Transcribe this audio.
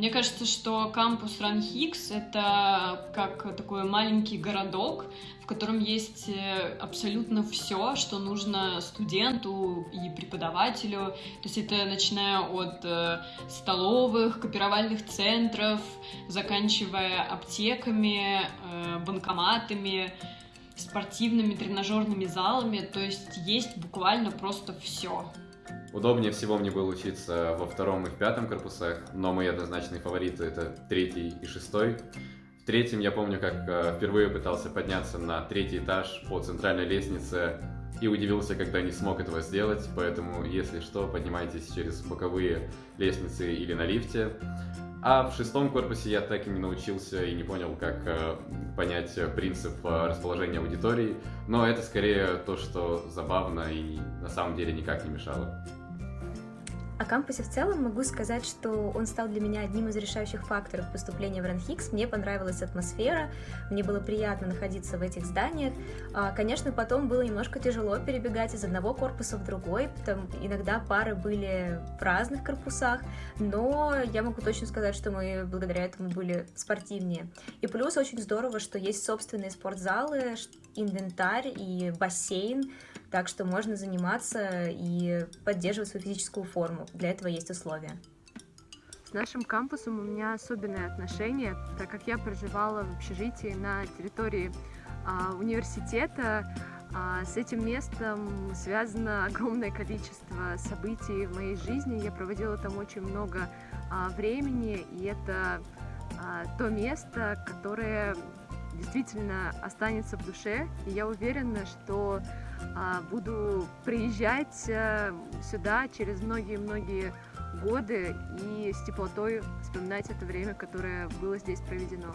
Мне кажется, что кампус Ранхикс — это как такой маленький городок, в котором есть э, абсолютно все, что нужно студенту и преподавателю. То есть это начиная от э, столовых, копировальных центров, заканчивая аптеками, э, банкоматами, спортивными тренажерными залами. То есть есть буквально просто все. Удобнее всего мне было учиться во втором и в пятом корпусах, но мои однозначные фавориты это третий и шестой. В третьем я помню, как э, впервые пытался подняться на третий этаж по центральной лестнице и удивился, когда не смог этого сделать, поэтому, если что, поднимайтесь через боковые лестницы или на лифте. А в шестом корпусе я так и не научился и не понял, как э, понять принцип э, расположения аудитории, но это скорее то, что забавно и на самом деле никак не мешало. Кампусе в целом могу сказать, что он стал для меня одним из решающих факторов поступления в Ранхикс. Мне понравилась атмосфера, мне было приятно находиться в этих зданиях. А, конечно, потом было немножко тяжело перебегать из одного корпуса в другой, там иногда пары были в разных корпусах, но я могу точно сказать, что мы благодаря этому были спортивнее. И плюс очень здорово, что есть собственные спортзалы, инвентарь и бассейн, так что можно заниматься и поддерживать свою физическую форму. Для этого есть условия. С нашим кампусом у меня особенное отношение, так как я проживала в общежитии на территории а, университета. А, с этим местом связано огромное количество событий в моей жизни. Я проводила там очень много а, времени, и это а, то место, которое действительно останется в душе. И я уверена, что а, буду приезжать а, сюда через многие-многие годы и с теплотой вспоминать это время, которое было здесь проведено.